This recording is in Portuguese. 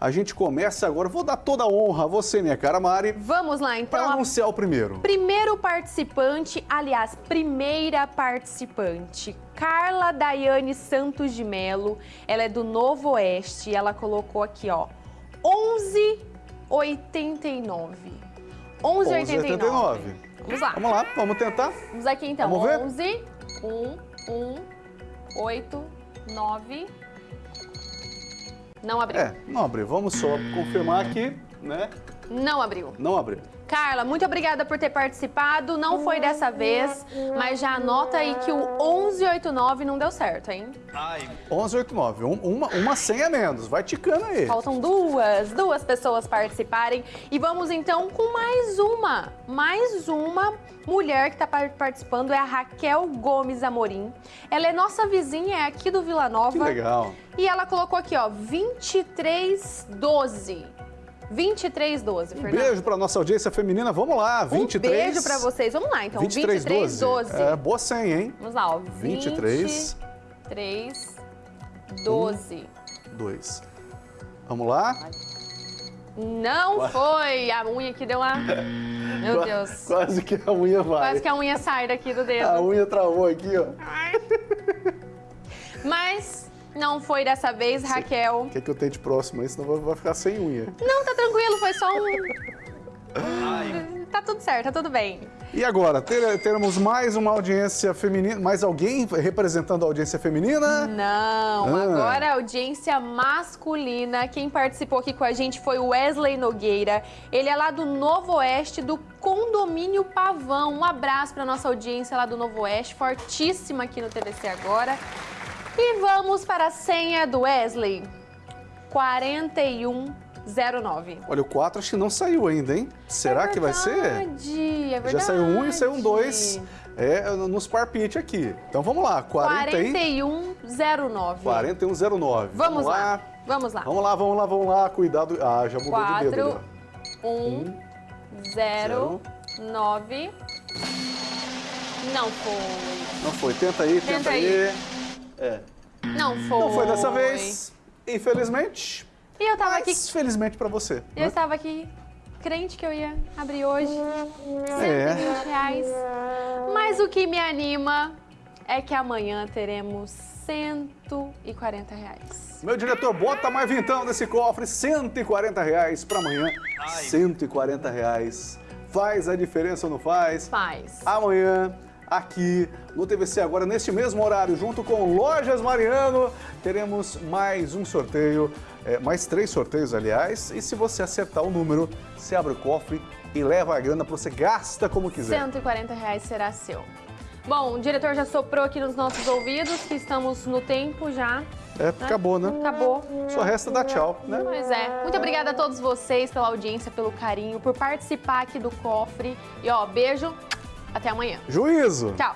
A gente começa agora, vou dar toda a honra a você, minha cara Mari, Vamos lá, então. para a- anunciar o primeiro. Primeiro participante, aliás, primeira participante, Carla Daiane Santos de Melo. Ela é do Novo Oeste. Ela colocou aqui, ó, 11,89. 11,89. Vamos lá. Vamos lá, vamos tentar. Vamos aqui então. Vamos ver? 11, 1, 1, 8, 9. Não abriu. É, não abriu. Vamos só confirmar aqui, né? Não abriu. Não abriu. Carla, muito obrigada por ter participado. Não foi dessa vez, mas já anota aí que o 1189 não deu certo, hein? 1189, um, uma, uma senha menos. Vai ticando aí. Faltam duas, duas pessoas participarem. E vamos então com mais uma. Mais uma mulher que está participando é a Raquel Gomes Amorim. Ela é nossa vizinha, é aqui do Vila Nova. Que legal. E ela colocou aqui, ó, 2312. 2312, Um Fernando. beijo para nossa audiência feminina. Vamos lá, 23. Um beijo pra vocês. Vamos lá, então. 2312. 2312. É, boa senha, hein? Vamos lá, ó. 23. 23, 12. 2. Vamos lá. Não foi! A unha aqui deu uma... Meu Qua- Deus. Quase que a unha vai. Quase que a unha sai daqui do A dedo. unha travou aqui, ó. Mas não foi dessa vez, Raquel. O que, que eu tenho de próximo aí? Senão vai- vai ficar sem unha. Não, tá tranquilo, foi só um... Tá tudo certo, tá tudo bem. E agora, ter- teremos mais uma audiência feminina, mais alguém representando a audiência feminina? Não, Ah. agora a audiência masculina. Quem participou aqui com a gente foi o Wesley Nogueira. Ele é lá do Novo Oeste, do Condomínio Pavão. Um abraço para nossa audiência lá do Novo Oeste, fortíssima aqui no TVC agora. E vamos para a senha do Wesley. 4109. Olha, o 4 acho que não saiu ainda, hein? Será que vai ser? É verdade. Já saiu um e saiu um dois é, nos parpite aqui. Então vamos lá, 40 e... 4109. 4109. Vamos lá. Vamos lá. Vamos lá, vamos lá, vamos lá. Cuidado. Ah, já mudou de dedo. ali, 4, 1, 0, 9. Não foi. Não foi. Tenta aí, tenta, Tenta aí. aí. É. Não foi. Não foi dessa vez, infelizmente. E eu tava aqui, Mas felizmente pra você. eu né? estava aqui crente que eu ia abrir hoje. 120 É. reais. Mas o que me anima é que amanhã teremos 140 reais. Meu diretor, bota mais vintão nesse cofre, 140 reais pra amanhã. 140 reais. Faz a diferença ou não faz? Faz. Amanhã, aqui no TVC Agora, neste mesmo horário, junto com Lojas Mariano, teremos mais um sorteio, é, mais três sorteios, aliás. E se você acertar o número, você abre o cofre e leva a grana para você gasta como quiser. 140 reais será seu. Bom, o diretor já soprou aqui nos nossos ouvidos que estamos no tempo já. É, acabou, né? Acabou. Só resta dar tchau, né? Pois é. Muito obrigada a todos vocês pela audiência, pelo carinho, por participar aqui do cofre. E ó, beijo. Até amanhã. Juízo! Tchau.